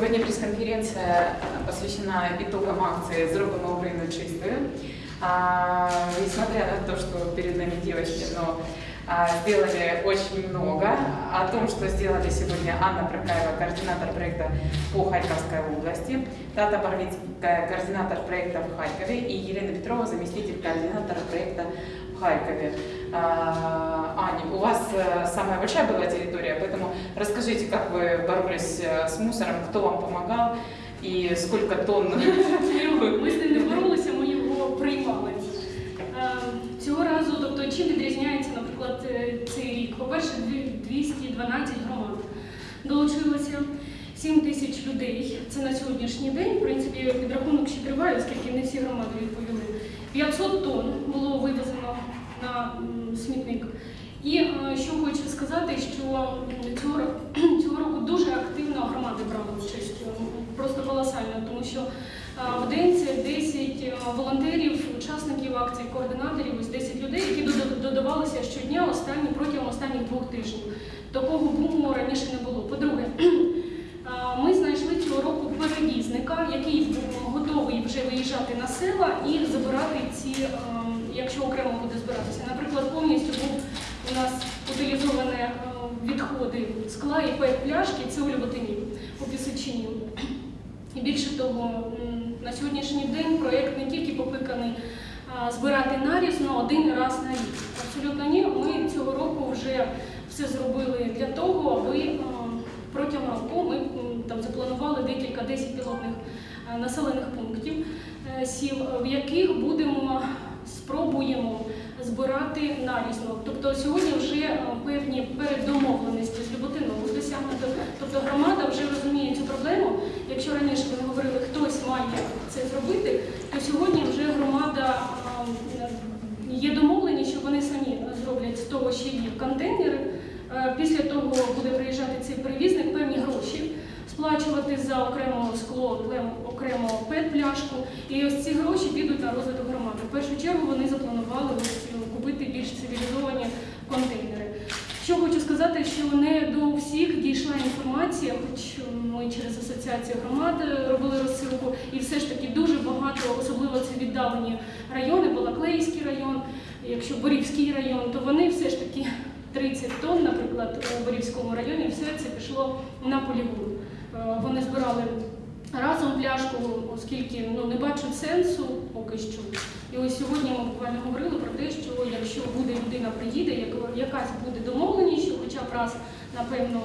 Сьогодні прес-конференция посвящена итогам акции «Зробимо Украину чистую». А, Несмотря на то, что перед нами девочки, но а, сделали очень много. О том, что сделали сегодня Анна Прокаева, координатор проекта по Харьковской области, Тата Парвицкая, координатор проекта в Харькове, и Елена Петрова, заместитель координатора проекта в Харькове. А, Аня, у вас э, самая большая была территория, поэтому расскажите, как вы боролись э, с мусором, кто вам помогал и сколько тонн Ми з ним не боролися, ми його приймали. Е, Цього разу, тобто, чим відрізняється, наприклад, е, цей рік? По-перше, дві- 212 громад долучилося. 7 тисяч людей. Це на сьогоднішній день. В принципі, підрахунок ще триває, оскільки не всі громади відповіли. 500 тонн було вивезено на смітник. І е, що хочу сказати, що цього, цього року дуже активно громади брали участь, е, просто колосально, тому що е, в день це 10 е, волонтерів, учасників акції, координаторів, ось 10 людей, які додавалися щодня останні протягом останніх двох тижнів. Такого буму раніше не було. По-друге, ми знайшли цього року перевізника, який був готовий вже виїжджати на села і забирати ці, якщо окремо буде збиратися. Наприклад, повністю був у нас утилізовані е, відходи скла і пляшки, це у Люботині, у Пісочині. І більше того, на сьогоднішній день проєкт не тільки покликаний збирати нарізно один раз на рік. Абсолютно ні. Ми цього року вже все зробили для того, аби е, протягом року ми там запланували декілька 10 пілотних е, населених пунктів сіл, в яких будемо спробуємо збирати нарізно. Тобто сьогодні вже е, певні передомовленості з Люботиновою досягнуто. Тобто громада вже розуміє цю проблему. Якщо раніше ви говорили, хтось має це зробити, то сьогодні вже громада е, є домовлені, що вони самі зроблять з того, що є контейнери. Е, Після того буде приїжджати цей перевізник, певні гроші сплачувати за окремо скло, окремо пет-пляшку. І ось ці гроші підуть на розвиток громади. В першу чергу вони запланували ось купити більш цивілізовані контейнери. Що хочу сказати, що не до всіх дійшла інформація, хоч ми через асоціацію громад робили розсилку, і все ж таки дуже багато, особливо це віддалені райони, Балаклейський район, якщо Борівський район, то вони все ж таки 30 тонн, наприклад, у Борівському районі, все це пішло на полігон. Е, Вони збирали разом пляшку, оскільки ну, не бачу сенсу поки що. І ось сьогодні ми буквально говорили про те, що якщо буде людина приїде, як- якась буде домовленість, що хоча б раз, напевно,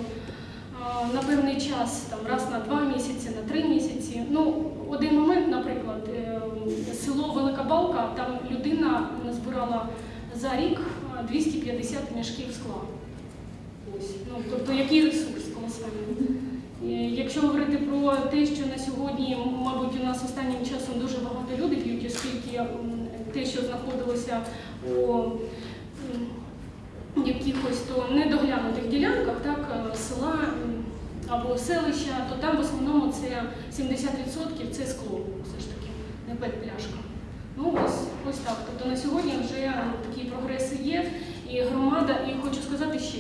на певний час, там раз на два місяці, на три місяці. Ну, один момент, наприклад, е, село Велика Балка, там людина збирала за рік е, 250 мішків скла. Ось. Ну, тобто який ресурс колосальний. Е, Якщо говорити про те, що на сьогодні, мабуть, у нас останнім часом дуже багато людей п'ють, оскільки те, що знаходилося у якихось то недоглянутих ділянках, так, е, села або селища, то там в основному це 70% це скло, все ж таки, не пет-пляшка. Ну ось, ось так. Тобто на сьогодні вже такі прогреси є, і громада, і хочу сказати ще.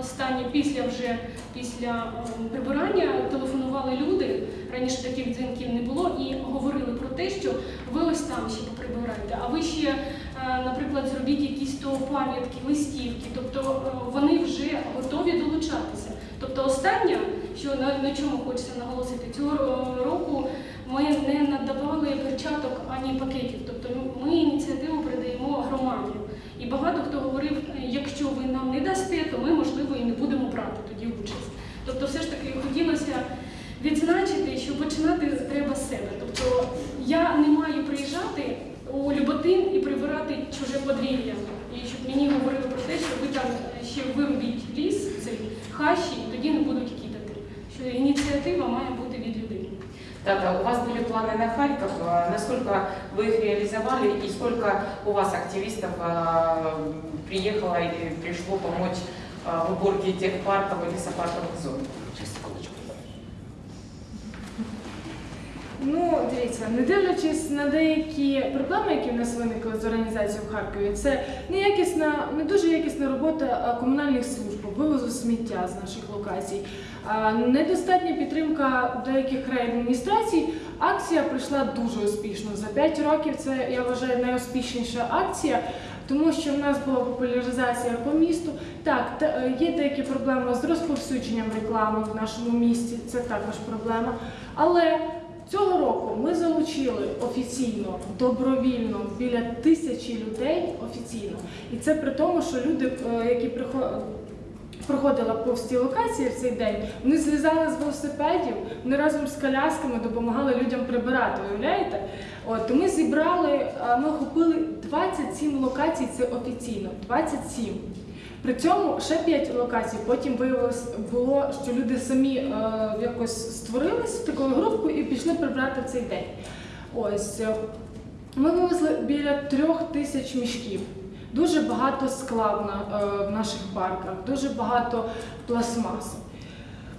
Останнє після вже після ем, прибирання телефонували люди. Раніше таких дзвінків не було, і говорили про те, що ви ось там ще поприбирайте, а ви ще, е, наприклад, зробіть якісь то пам'ятки, листівки. Тобто е, вони вже готові долучатися. Тобто, останнє, що на, на чому хочеться наголосити, цього року ми не надавали перчаток ані пакетів. Тобто ми ініціативу передаємо громаді. І багато хто говорив, «Е, якщо ви нам не дасте, то ми, можливо, і не будемо брати тоді участь. Тобто, все ж таки хотілося відзначити, що починати треба з себе. Тобто я не маю приїжджати у Люботин і прибирати чуже подвір'я. І щоб мені говорили про те, що ви там ще вирубіть ліс, цей хащі, і тоді не будуть кидати. Що ініціатива має бути від людей. Тата, у вас были планы на Харьков. А Насколько вы их реализовали и сколько у вас активистов а, приехало или пришло помочь а, В уборке тех парков и лесопарковых зон? Ну, дивіться, не дивлячись на деякі проблеми, які в нас виникли з організацією в Харкові, це неякісна, не дуже якісна робота комунальних служб вивозу сміття з наших локацій. А, Недостатня підтримка деяких райадміністрацій. Акція пройшла дуже успішно. За 5 років це я вважаю найуспішніша акція, тому що в нас була популяризація по місту. Так, та- е, є деякі проблеми з розповсюдженням реклами в нашому місті. Це також проблема. Але цього року ми залучили офіційно, добровільно біля тисячі людей офіційно. І це при тому, що люди, е, які приходять. Проходила повз ті локації в цей день. Вони злізали з велосипедів, вони разом з колясками допомагали людям прибирати. Уявляєте? От ми зібрали, ми охопили 27 локацій. Це офіційно. 27. При цьому ще 5 локацій. Потім виявилось було, що люди самі е, якось створились такою групкою і пішли прибрати в цей день. Ось е, ми вивезли біля трьох тисяч мішків. Дуже багато скла е, в наших парках, дуже багато пластмасу.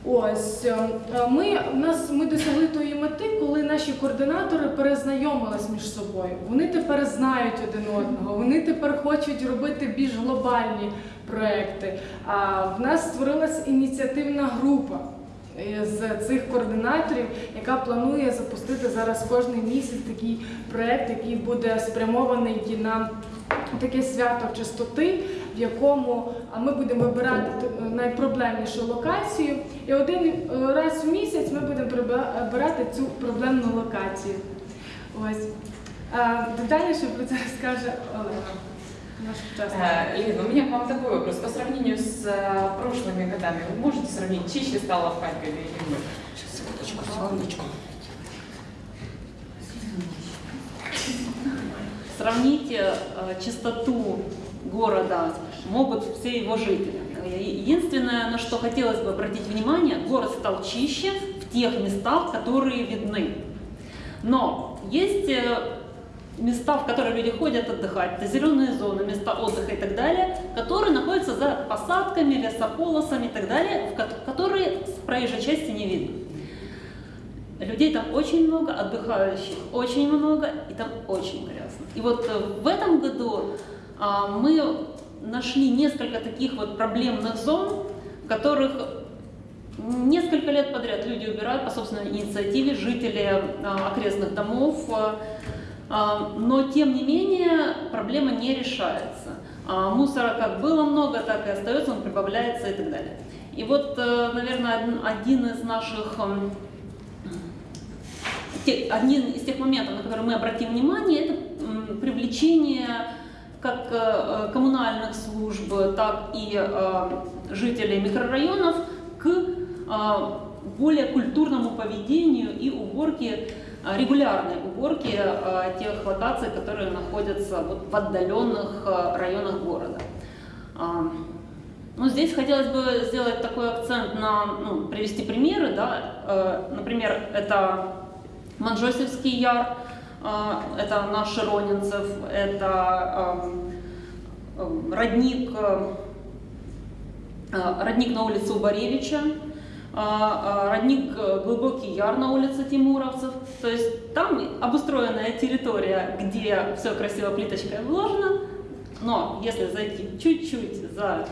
Ось е, е, ми, нас, ми досягли тої мети, коли наші координатори перезнайомились між собою. Вони тепер знають один одного, вони тепер хочуть робити більш глобальні проекти. А в нас створилась ініціативна група з цих координаторів, яка планує запустити зараз кожний місяць такий проект, який буде спрямований на таке свято чистоти, в якому а, ми будемо вибирати ту- найпроблемнішу локацію. І один е, раз в місяць ми будемо приба- вибирати цю проблемну локацію. Ось. А, Детальніше про це скаже Олена. Наш учасник. Э, Лена, у меня к вам такой вопрос. По сравнению с э, прошлыми годами, вы можете сравнить, чище стало в Харькове или нет? Секундочку, секундочку. Сравните э, чистоту города могут все его жители. Единственное, на что хотелось бы обратить внимание, город стал чище в тех местах, которые видны. Но есть э, места, в которые люди ходят отдыхать, это зеленые зоны, места отдыха и так далее, которые находятся за посадками, лесополосами и так далее, в ко- которые с проезжей части не видно. Людей там очень много, отдыхающих очень много, и там очень грязно. И вот э, в этом году а, мы нашли несколько таких вот проблемных зон, в которых несколько лет подряд люди убирают по собственной инициативе, жители а, окрестных домов, а, а, но тем не менее проблема не решается. А, Мусора как было много, так и остается, он прибавляется и так далее. И вот, э, наверное, один- из наших один из тех моментов, на которые мы обратим внимание, это привлечение как э, коммунальных служб, так и э, жителей микрорайонов к э, более культурному поведению и уборке, регулярной уборке тех локаций, которые находятся в отдаленных районах города. Ну, здесь хотелось бы сделать такой акцент на, ну, привести примеры, да, Э, например, это Манжосевский яр, э, это наш Широнинцев, это эм, эм, родник, э, родник на улице Убаревича, родник Глубокий Яр на улице Тимуровцев. То есть там обустроенная территория, где все красиво плиточкой вложено, но если зайти чуть-чуть за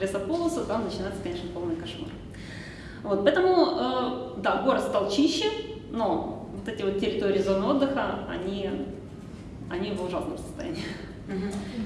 лесополосу, там начинается, конечно, полный кошмар. Вот, поэтому, э, да, город стал чище, но вот эти вот территории зоны отдыха, они, они в ужасном состоянии.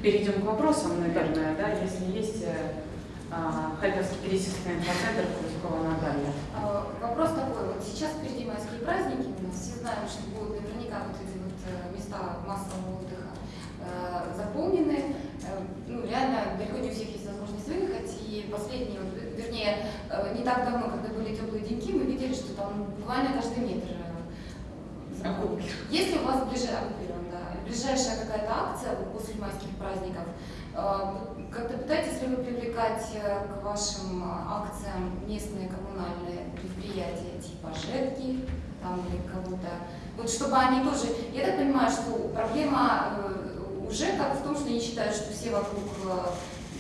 Перейдем к вопросам, наверное, да, если есть э, а, Харьковский кризисный инфоцентр Крутикова Наталья. А, Вопрос такой, вот сейчас впереди майские праздники, у нас все знаем, что будут наверняка вот эти вот э, места массового отдыха э, заполнены. Э, Ну, реально, далеко не у всех есть выехать, и последние, вот, вернее, э, не так давно, когда были теплые деньки, мы видели, что там буквально каждый метр э, заполнен. Если у вас ближе- оккупирован, да, ближайшая какая-то акция после майских праздников, э, как-то пытаетесь ли вы привлекать к вашим акциям местные коммунальные предприятия типа ЖЭКи там, или кого-то? Вот чтобы они тоже... Я так понимаю, что проблема э, у ЖЭКов в том, что они считают, что все вокруг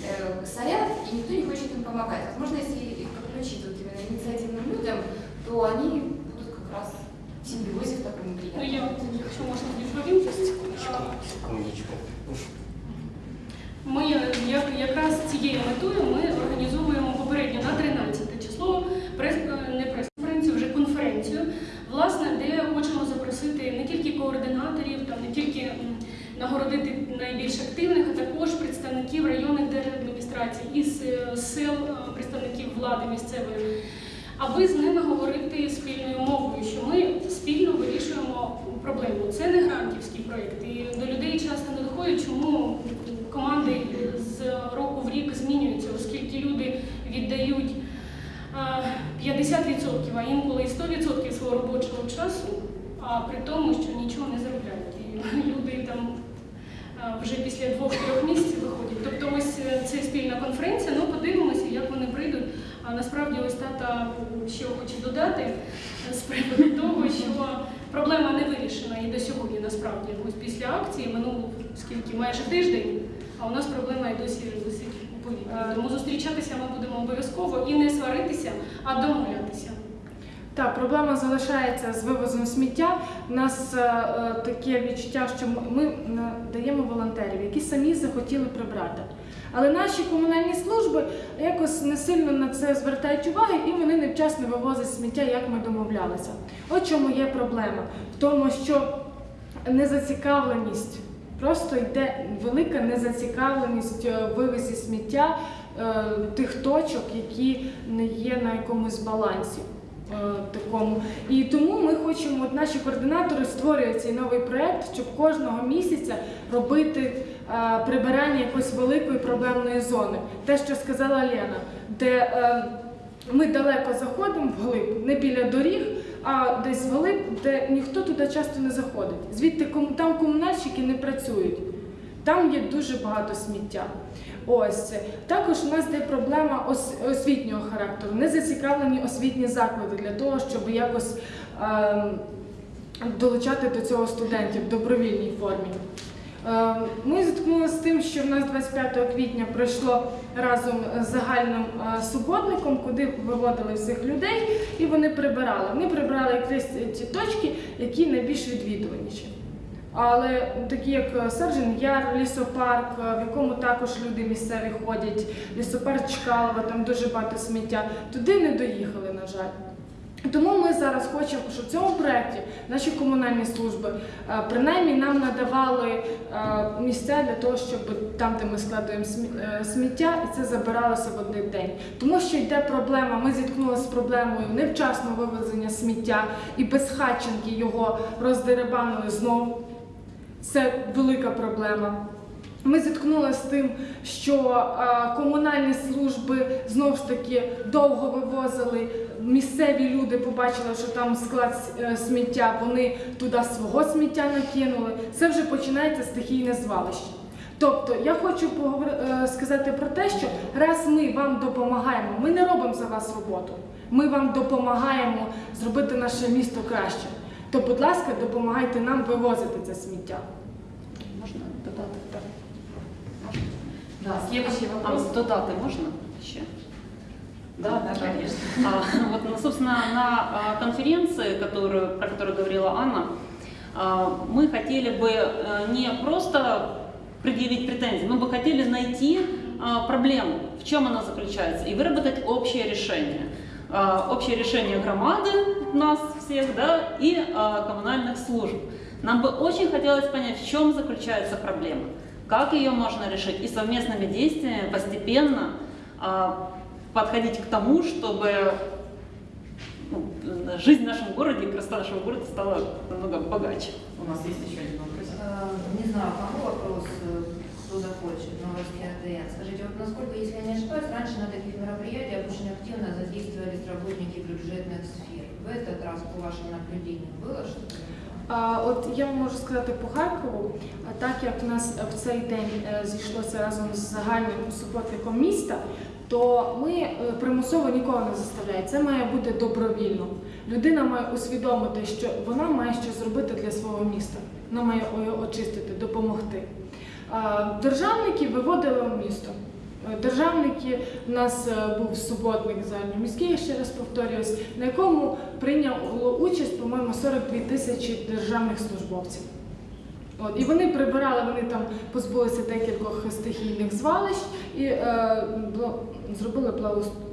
Э, сорят, и никто не хочет им помогать. Возможно, если их подключить вот именно инициативным людям, то они будут как раз в симбиозе в таком приятном. Ну, я вот еще, может, не журю, секундочку. Секундочку. Ми якраз цією метою ми організовуємо попередньо на 13 число прес, е, не прес-конференцію, вже конференцію, власне, де хочемо запросити не тільки координаторів, там не тільки нагородити найбільш активних, а також представників сил е, представників влади місцевої, аби з ними говорити спільною мовою, що ми спільно вирішуємо проблему. Це не грантівський проєкт, і до людей часто не доходить, чому команди з року в рік змінюються, оскільки люди віддають 50%, а інколи і 100% свого робочого часу, а при тому, що нічого не заробляють. І люди там вже після двох-трьох місяців виходять. Тобто ось е, це спільна конференція, ну подивимося, як вони прийдуть. А насправді ось тата ще хоче додати е, з приводу того, що проблема не вирішена і до сьогодні насправді. Ось після акції минуло скільки майже тиждень, а у нас проблема і досі висить у повітрі. Тому зустрічатися ми будемо обов'язково і не сваритися, а домовлятися. Так, проблема залишається з вивозом сміття. У нас е, е, таке відчуття, що ми, ми е, даємо волонтерів, які самі захотіли прибрати. Але наші комунальні служби якось не сильно на це звертають уваги і вони невчасно вивозять сміття, як ми домовлялися. От чому є проблема? В тому, що незацікавленість. Просто йде велика незацікавленість е, вивезі сміття е, тих точок, які не є на якомусь балансі. е, Такому і тому ми хочемо, от наші координатори створюють цей новий проект, щоб кожного місяця робити прибирання якоїсь великої проблемної зони. Те, що сказала Лена, де е, ми далеко заходимо вглиб, не біля доріг, а десь вглиб, де ніхто туди часто не заходить. Звідти там комунальщики не працюють. Там є дуже багато сміття. Ось. Також у нас є проблема ос- освітнього характеру. Не зацікавлені освітні заклади для того, щоб якось ем, долучати до цього студентів в добровільній формі. Ем, Ми зіткнулися з тим, що в нас 25 квітня пройшло разом з загальним е, суботником, куди виводили всіх людей, і вони прибирали. Вони прибирали якраз ті точки, які найбільш відвідуваніші. Але такі як Саржин Яр, лісопарк, е, в якому також люди місцеві ходять, лісопарк Чкалова, там дуже багато сміття, туди не доїхали, на жаль. Тому ми зараз хочемо, щоб в цьому проєкті наші комунальні служби е, принаймні нам надавали е, місця для того, щоб там, де ми складуємо е, сміття, і це забиралося в один день. Тому що йде проблема. Ми зіткнулися з проблемою невчасного вивезення сміття і безхатченки його роздеребанили знову. Це велика проблема. Ми зіткнулися з тим, що е, комунальні служби знову ж таки довго вивозили. Місцеві люди побачили, що там склад е, сміття, вони туди свого сміття накинули. Це вже починається стихійне звалище. Тобто я хочу е, сказати про те, що раз ми вам допомагаємо, ми не робимо за вас роботу. Ми вам допомагаємо зробити наше місто краще. То, будь ласка, допомагайте нам вивозити це сміття. Можно додати? Да, следующий А вопрос. з додати можна ще? Да, да, конечно. А, Вот, ну, собственно, на а, конференции, которую, про которую говорила Анна, а, мы хотели бы э, не просто предъявить претензии, мы бы хотели найти а, проблему, в чем она заключается, и выработать общее решение. А, Общее решение громады, нас всех, да, и а, коммунальных служб. Нам бы очень хотелось понять, в чем заключается проблема, как ее можно решить, и совместными действиями постепенно а, подходить к тому, чтобы ну, жизнь в нашем городе, красота нашего города стала намного богаче. У нас есть еще один вопрос. Э, Не знаю, кому вопрос, э, кто захочет, новости РТН. Скажите, вот насколько, если я не ошибаюсь, раньше на таких мероприятиях очень активно задействовались работники бюджетных сфер. В этот раз, по вашим наблюдениям, было что-то? От я можу сказати по Харкову, так як в нас в цей день е, зійшлося разом з загальним суботником міста, то ми е, примусово нікого не заставляємо. Це має бути добровільно. Людина має усвідомити, що вона має щось зробити для свого міста. Вона має очистити, допомогти. Державники виводили в місто. Державники у нас е, був суботник загальноміський, я ще раз повторююсь, на якому прийняло участь, по-моєму, 42 тисячі державних службовців. От, і вони прибирали, вони там позбулися декількох стихійних звалищ і е, зробили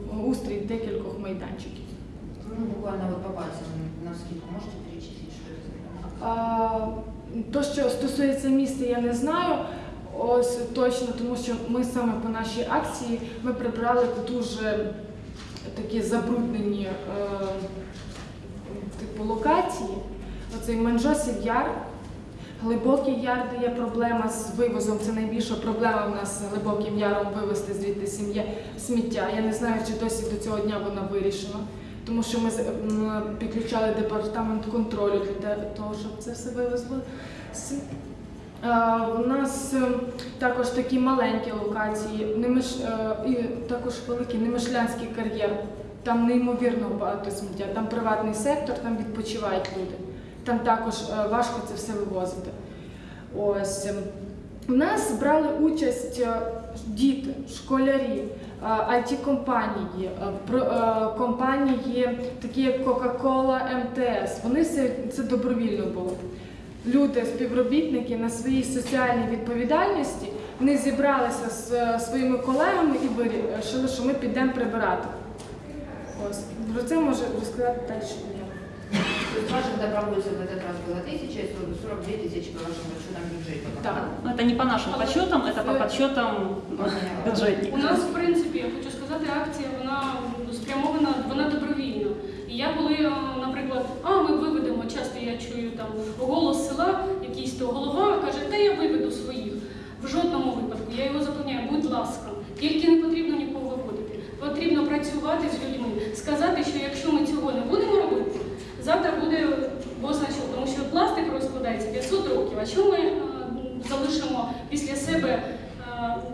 благоустрій декількох майданчиків. Ну, буквально вот по пальцам на скидку можете это за А, То, що стосується міста, я не знаю. Ось точно, тому що ми саме по нашій акції ми прибрали дуже такі забруднені е, типу локації. Оцей Манжосів Яр, Глибокий яр, де є проблема з вивозом. Це найбільша проблема в нас з глибоким яром вивезти звідти сім'я сміття. Я не знаю, чи досі до цього дня вона вирішена. Тому що ми підключали департамент контролю для того, щоб це все вивезло. С- Е, У нас е, також такі маленькі локації, Немиш, е, і також великий Немишлянський кар'єр. Там неймовірно багато сміття, там приватний сектор, там відпочивають люди. Там також важко це все вивозити. Ось. ем, У нас брали участь діти, школярі, IT-компанії, компанії, такі як Coca-Cola, МТС. Вони все це добровільно було Люди, співробітники на своїй соціальній відповідальності вони зібралися з е, своїми колегами і вирішили, що ми підемо прибирати. Ось про це може розказати далі. я. То есть ваших добровольцев в этот раз было тысяча и 42 тысячи по вашему расчетам бюджете. Так. Но это не по нашим подсчетам, это по подсчетам бюджетников. У нас, в принципі, я хочу сказати, акція вона спрямована, вона добровільна. І я коли, е, наприклад, а ми виведемо, часто я чую там голос села, якийсь то голова каже, та я виведу своїх. В жодному випадку я його запевняю, будь ласка, тільки не потрібно нікого виводити. Потрібно працювати з людьми, сказати, що якщо ми цього не будемо робити, завтра буде бозна що, тому що пластик розкладається 500 років. А що ми е, залишимо після себе е,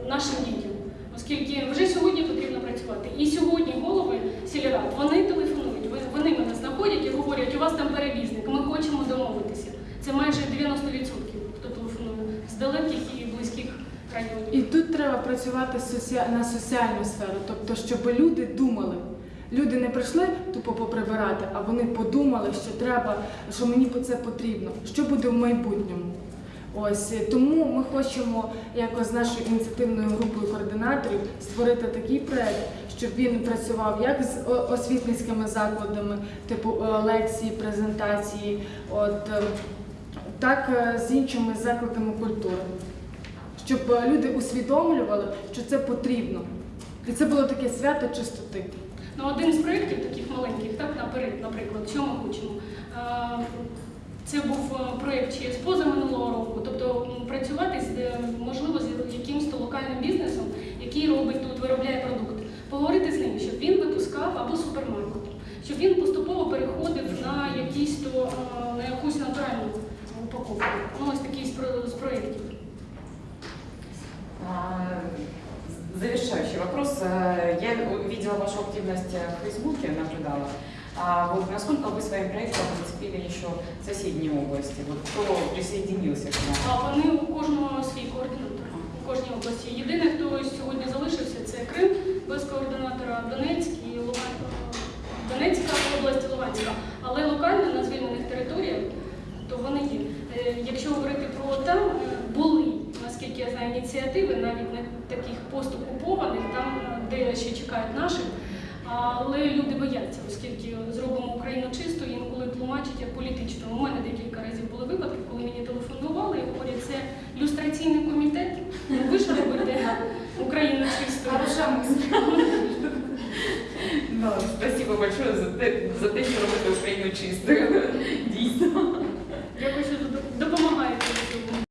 нашим дітям? Оскільки вже сьогодні потрібно працювати. І сьогодні голови сільрад, вони телефонують, вони мене знаходять і говорять, у вас там перевізник. Це майже 90% хто телефонує з далеких і близьких районів. І тут треба працювати на соціальну сферу, тобто, щоб люди думали. Люди не прийшли тупо поприбирати, а вони подумали, що треба, що мені по це потрібно, що буде в майбутньому. Ось е, тому ми хочемо якось з нашою ініціативною групою координаторів створити такий проект, щоб він працював як з освітницькими закладами, типу е, лекції, презентації, от е, так е, з іншими закладами культури щоб е, люди усвідомлювали, що це потрібно. І це було таке свято чистоти. Ну, один з проєктів таких маленьких, так, наперед, наприклад, що ми хочемо. Е, Це був проєкт ще з позаминулого року, тобто працювати можливо з якимось локальним бізнесом, який робить тут, виробляє продукт, поговорити з ним, щоб він випускав або супермаркет, щоб він поступово переходив на якісь то на якусь натуральну упаковку. Ну, ось такий з про- з проєктів. А, Завершающий вопрос. Э, Я видела вашу активность э, в Фейсбуке, наблюдала. А вот насколько вы своим проектом зацепили еще соседние области? Вот кто присоединился к вам? А вони у кожного свій координатор у кожній області. Єдине, хто сьогодні залишився, це Крим без координатора, Донецьк і Луган... Донецька область, Луганська. Але Ініціативи, навіть не таких постокупованих, там, де ще чекають наших. Але люди бояться, оскільки зробимо Україну чисто, інколи тлумачать як політично. У мене декілька разів були випадки, коли мені телефонували і говорять, це люстраційний комітет. Ну ви ж робите Україну чистою. Ну, спасибо большое за, те- что робите Украину чистую.